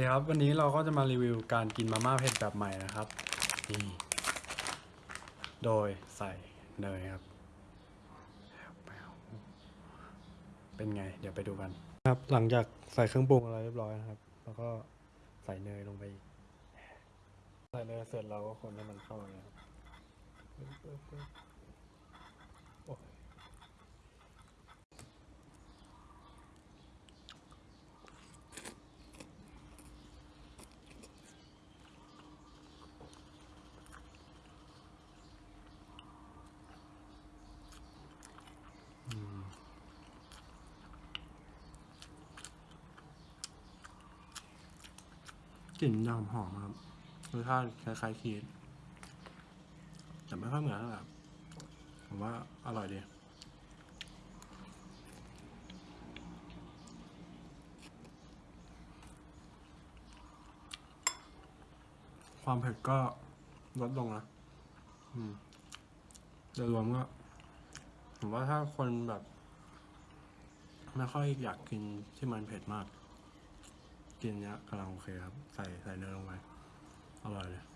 ดีครับวันนี้เราก็จะมารีวิวการกินมาม่าเผ็ดแบบใหม่นะครับนี่โดยใส่เนยครับ เป็นไง เดี๋ยวไปดูกันครับ หลังจากใส่เครื่องปรุงอะไรเรียบร้อยนะครับ แล้วก็ใส่เนยลงไปใส่เนยเสร็จเราก็คนให้มันเข้ากันนะครับปึ๊บปึ๊บปึ๊บโอ้ย กลิ่นยำหอมครับรสชาติคล้ายๆคีนแต่ไม่ค่อยเหมือนเท่าไหร่ครับผมว่าอร่อยดีความเผ็ดก็ลดลงนะอืมโดยรวมก็ผมว่าถ้าคนแบบ ไม่ค่อยอยากกินที่มันเผ็ดมาก กินเนี้ยกำลังโอเคครับ ใส่ใส่เนยลงไป อร่อยเลย